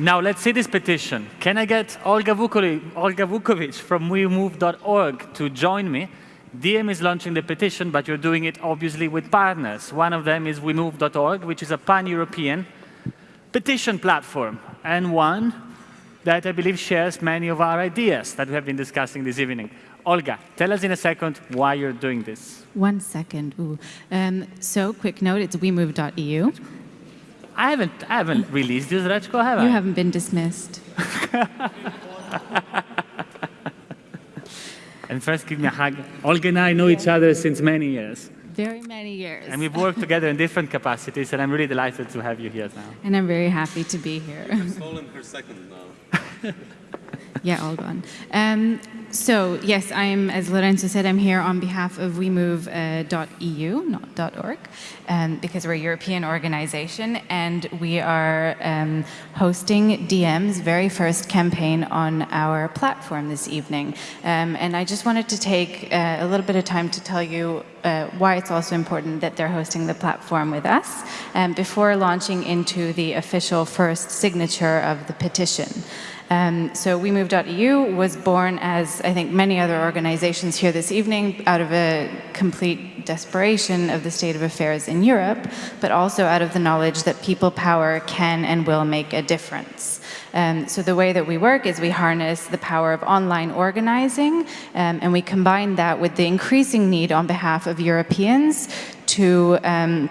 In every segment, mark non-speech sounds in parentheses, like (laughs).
Now let's see this petition. Can I get Olga Vukovic, from WeMove.org to join me? Diem is launching the petition, but you're doing it obviously with partners. One of them is WeMove.org, which is a pan-European petition platform, and one that I believe shares many of our ideas that we have been discussing this evening. Olga, tell us in a second why you're doing this. One second. Um, so, quick note, it's wemove.eu. I haven't, I haven't released you, Srećko, have I? You haven't been dismissed. (laughs) and first, give me a hug. Olga and I know each other since many years. Very many years. And we've worked together in different capacities, and I'm really delighted to have you here now. And I'm very happy to be here. stolen her second now. (laughs) yeah, all gone. Um, so yes, I'm, as Lorenzo said, I'm here on behalf of WeMove.eu, uh, not .org, um, because we're a European organization, and we are um, hosting Diem's very first campaign on our platform this evening. Um, and I just wanted to take uh, a little bit of time to tell you uh, why it's also important that they're hosting the platform with us um, before launching into the official first signature of the petition. Um, so WeMove.eu was born as, I think, many other organizations here this evening, out of a complete desperation of the state of affairs in Europe, but also out of the knowledge that people power can and will make a difference. Um, so the way that we work is we harness the power of online organizing, um, and we combine that with the increasing need on behalf of Europeans to um,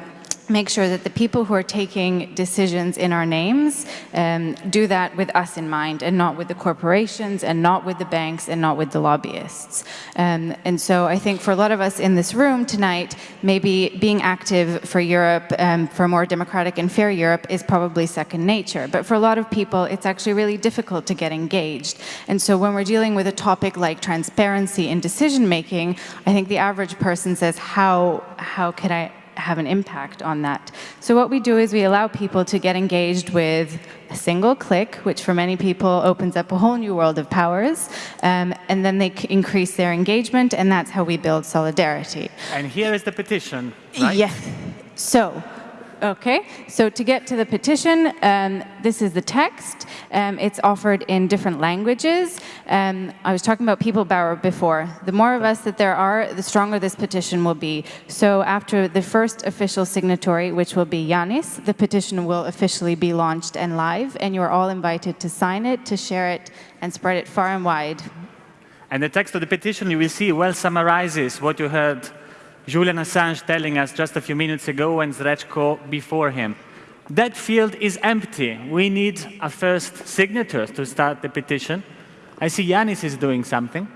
make sure that the people who are taking decisions in our names um, do that with us in mind and not with the corporations and not with the banks and not with the lobbyists. Um, and so I think for a lot of us in this room tonight, maybe being active for Europe, um, for a more democratic and fair Europe is probably second nature. But for a lot of people, it's actually really difficult to get engaged. And so when we're dealing with a topic like transparency in decision making, I think the average person says, how, how could I have an impact on that. So what we do is we allow people to get engaged with a single click, which for many people opens up a whole new world of powers, um, and then they increase their engagement, and that's how we build solidarity. And here is the petition, right? Yes. So Okay, so to get to the petition, um, this is the text. Um, it's offered in different languages. Um, I was talking about people power before. The more of us that there are, the stronger this petition will be. So after the first official signatory, which will be Yanis, the petition will officially be launched and live, and you are all invited to sign it, to share it, and spread it far and wide. And the text of the petition, you will see, well summarizes what you heard Julian Assange telling us just a few minutes ago and Srećko before him. That field is empty. We need a first signature to start the petition. I see Yanis is doing something.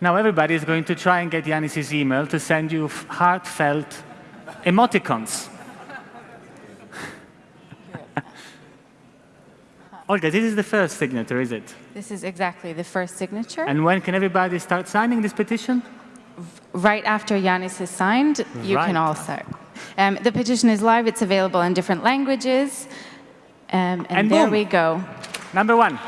Now everybody is going to try and get Yanis's email to send you heartfelt emoticons. (laughs) Olga, this is the first signature, is it? This is exactly the first signature. And when can everybody start signing this petition? Right after Yanis is signed, you right. can also. Um, the petition is live. It's available in different languages. Um, and, and there boom. we go. Number one.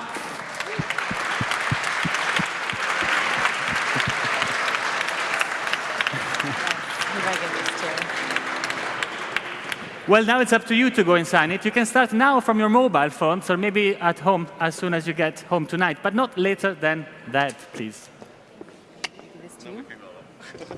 Well, now it's up to you to go and sign it. You can start now from your mobile phones or maybe at home as soon as you get home tonight, but not later than that, please. This